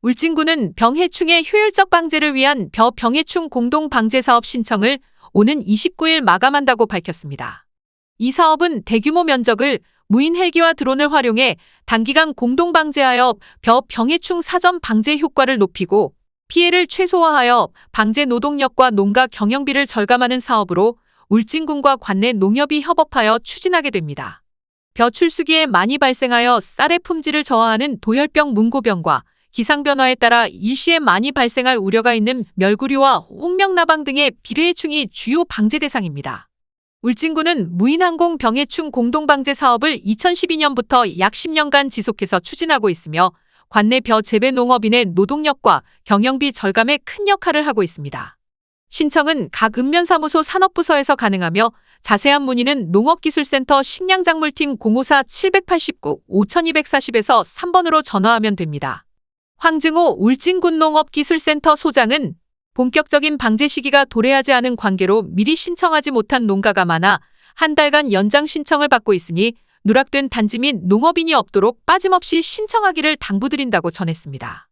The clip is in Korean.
울진군은 병해충의 효율적 방제를 위한 벼 병해충 공동 방제 사업 신청을 오는 29일 마감한다고 밝혔습니다. 이 사업은 대규모 면적을 무인 헬기와 드론을 활용해 단기간 공동 방제하여 벼 병해충 사전 방제 효과를 높이고 피해를 최소화하여 방제 노동력과 농가 경영비를 절감하는 사업으로 울진군과 관내 농협이 협업하여 추진하게 됩니다. 벼 출수기에 많이 발생하여 쌀의 품질을 저하하는 도열병 문고병과 기상변화에 따라 일시에 많이 발생할 우려가 있는 멸구류와 홍명나방 등의 비례해충이 주요 방제 대상입니다. 울진군은 무인항공 병해충 공동방제 사업을 2012년부터 약 10년간 지속해서 추진하고 있으며 관내 벼 재배 농업인의 노동력과 경영비 절감에 큰 역할을 하고 있습니다. 신청은 각 읍면사무소 산업부서에서 가능하며 자세한 문의는 농업기술센터 식량작물팀 054-789-5240에서 3번으로 전화하면 됩니다. 황증호 울진군농업기술센터 소장은 본격적인 방제 시기가 도래하지 않은 관계로 미리 신청하지 못한 농가가 많아 한 달간 연장 신청을 받고 있으니 누락된 단지 및 농업인이 없도록 빠짐없이 신청하기를 당부드린다고 전했습니다.